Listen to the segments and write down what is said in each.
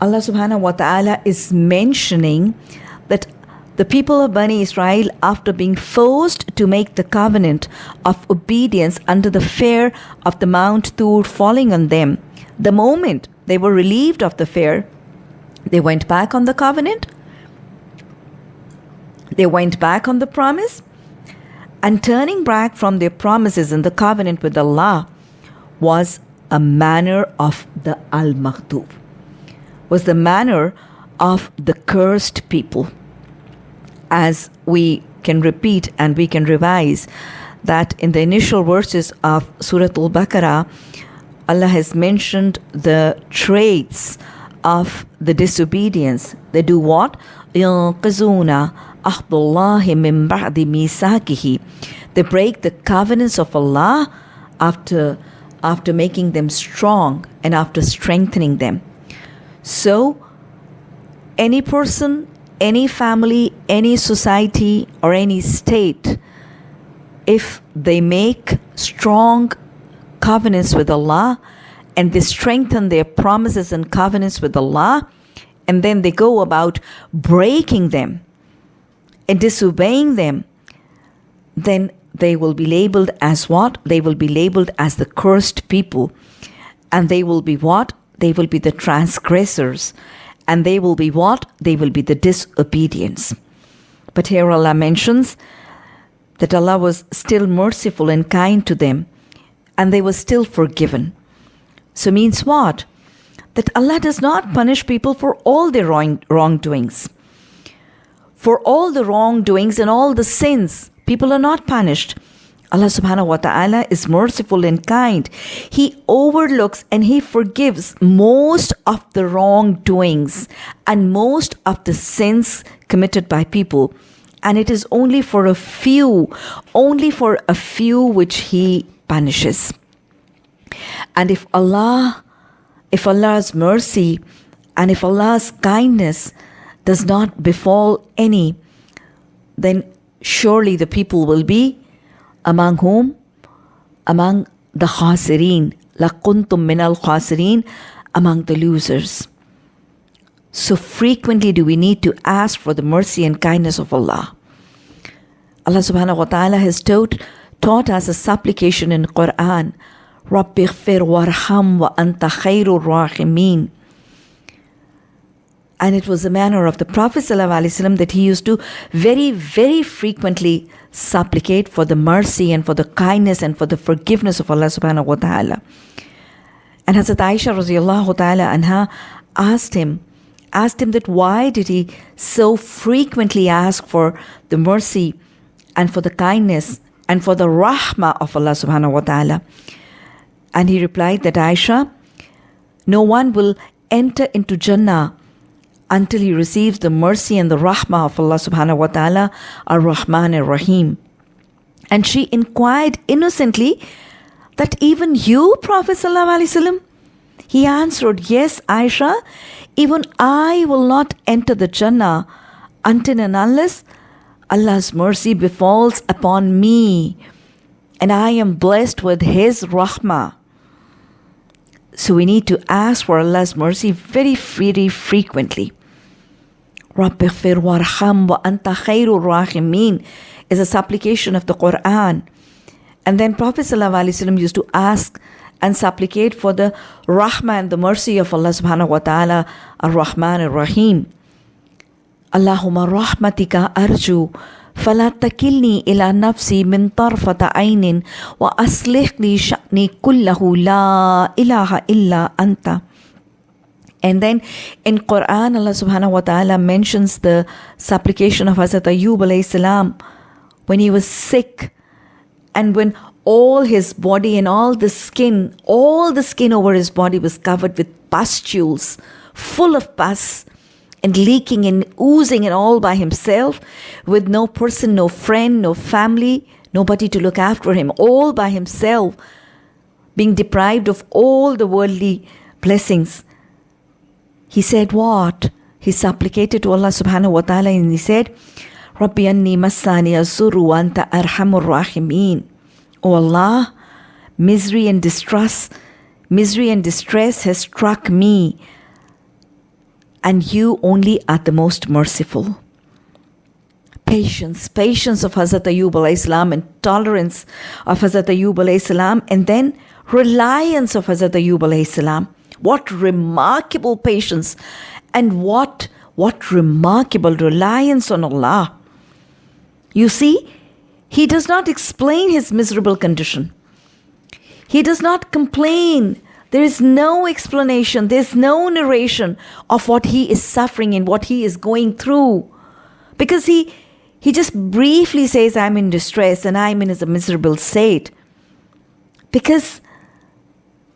Allah subhanahu wa ta'ala is mentioning that the people of Bani Israel, after being forced to make the covenant of obedience under the fear of the Mount Tur falling on them, the moment they were relieved of the fear, they went back on the covenant, they went back on the promise, and turning back from their promises in the covenant with Allah was a manner of the Al Maghdub, was the manner of the cursed people. As we can repeat and we can revise that in the initial verses of Surah Al Baqarah, Allah has mentioned the traits of the disobedience. They do what? They break the covenants of Allah after after making them strong and after strengthening them. So, any person, any family, any society, or any state, if they make strong covenants with Allah and they strengthen their promises and covenants with Allah, and then they go about breaking them and disobeying them, then they will be labeled as what? They will be labeled as the cursed people. And they will be what? They will be the transgressors. And they will be what? They will be the disobedience. But here Allah mentions that Allah was still merciful and kind to them, and they were still forgiven. So means what? That Allah does not punish people for all their wrong, wrongdoings. For all the wrongdoings and all the sins, people are not punished. Allah subhanahu wa ta'ala is merciful and kind. He overlooks and He forgives most of the wrongdoings and most of the sins committed by people. And it is only for a few, only for a few which He punishes. And if Allah, if Allah's mercy and if Allah's kindness does not befall any, then surely the people will be among whom? Among the khasirin. لَكُنْتُم مِّنَ الْخَاسِرِينَ Among the losers. So frequently do we need to ask for the mercy and kindness of Allah. Allah subhanahu wa ta'ala has taught, taught us a supplication in Quran. رَبِّ اغْفِرْ وَارْحَمْ وَأَنْتَ خَيْرُ الرَّاحِمِينَ and it was the manner of the Prophet ﷺ that he used to very, very frequently supplicate for the mercy and for the kindness and for the forgiveness of Allah subhanahu wa ta'ala. And Hazrat Aisha radiallahu ta'ala anha asked him, asked him that why did he so frequently ask for the mercy and for the kindness and for the rahmah of Allah subhanahu wa ta'ala. And he replied that Aisha, no one will enter into Jannah until he receives the mercy and the rahmah of Allah subhanahu wa ta'ala, ar Rahman ar Rahim. And she inquired innocently that even you, Prophet sallallahu he answered, Yes, Aisha, even I will not enter the Jannah until and unless Allah's mercy befalls upon me and I am blessed with His rahmah. So we need to ask for Allah's mercy very, very frequently. رَبِّ اغْفِرْ وَارْحَمْ وَأَنْتَ خَيْرُ الرَّاحِمِينَ is a supplication of the Quran. And then Prophet ﷺ used to ask and supplicate for the rahmah and the mercy of Allah subhanahu wa ta'ala, ar-Rahman ar-Rahim. Allahumma rahmatika arju فلا تكلني إلى نفسي من طرفة عين وأصلح لي شأني كله لا إله إلا أنت and then in Quran, Allah subhanahu wa ta'ala mentions the supplication of Hazrat Ayyub alayhi salam when he was sick and when all his body and all the skin, all the skin over his body was covered with pustules, full of pus and leaking and oozing and all by himself with no person, no friend, no family, nobody to look after him, all by himself, being deprived of all the worldly blessings. He said what? He supplicated to Allah subhanahu wa ta'ala and he said, Rabbi anni massani azuru anta arhamur rahimin. O Allah, misery and distress, misery and distress has struck me. and you only are the most merciful. Patience, patience of Hazrat Ayub salam and tolerance of Hazrat Ayub salam and then reliance of Hazrat Ayub salam. What remarkable patience and what what remarkable reliance on Allah. You see, he does not explain his miserable condition. He does not complain. There is no explanation, there's no narration of what he is suffering and what he is going through. Because he he just briefly says, I'm in distress and I'm in a miserable state. Because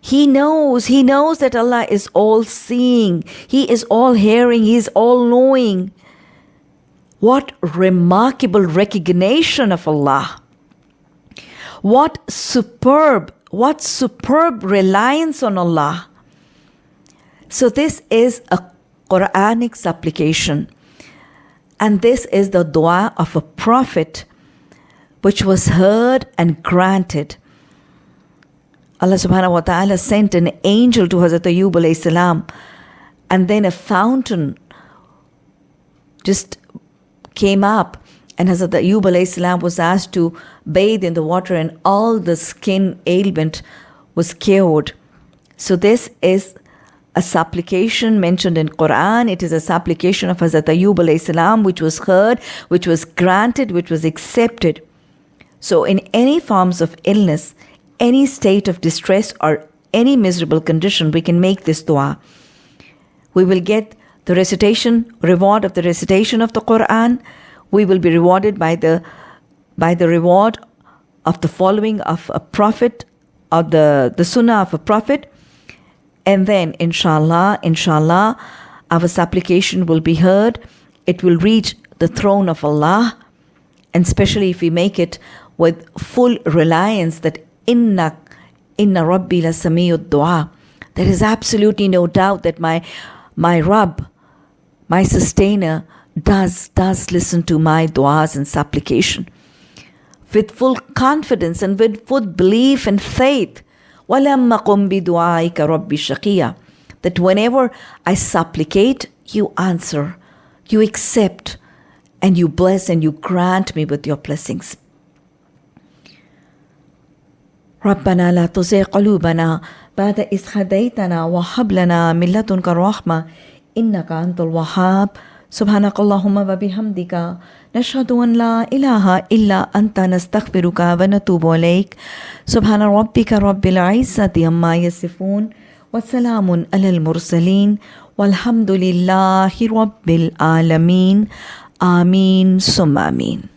he knows, he knows that Allah is all seeing, He is all hearing, He is all knowing. What remarkable recognition of Allah. What superb, what superb reliance on Allah. So, this is a Quranic supplication. And this is the dua of a prophet which was heard and granted. Allah subhanahu wa ta'ala sent an angel to Hazrat Ayub salam and then a fountain just came up and Hazrat Ayub salam was asked to bathe in the water and all the skin ailment was cured. So this is a supplication mentioned in Quran. It is a supplication of Hazrat Ayub salam which was heard, which was granted, which was accepted. So in any forms of illness, any state of distress or any miserable condition, we can make this dua. We will get the recitation, reward of the recitation of the Quran. We will be rewarded by the by the reward of the following of a prophet, of the, the sunnah of a prophet. And then, inshallah, inshallah, our supplication will be heard. It will reach the throne of Allah. And especially if we make it with full reliance that inna inna rabbi la samiyud dua there is absolutely no doubt that my my Rabb, my sustainer, does does listen to my duas and supplication with full confidence and with full belief and faith. That whenever I supplicate, you answer, you accept, and you bless and you grant me with your blessings. ربنا لا تزغ قلوبنا بعد إذ هديتنا وهب لنا من لدنك الرحمة إنك أنت الوهاب. سبحانك اللهم وبحمدك نشهد أن لا إله إلا أنت نستغفرك ونتوب إليك. سبحان ربك رب العزة عما يصفون وسلام على المرسلين والحمد لله رب العالمين. آمين ثم آمين.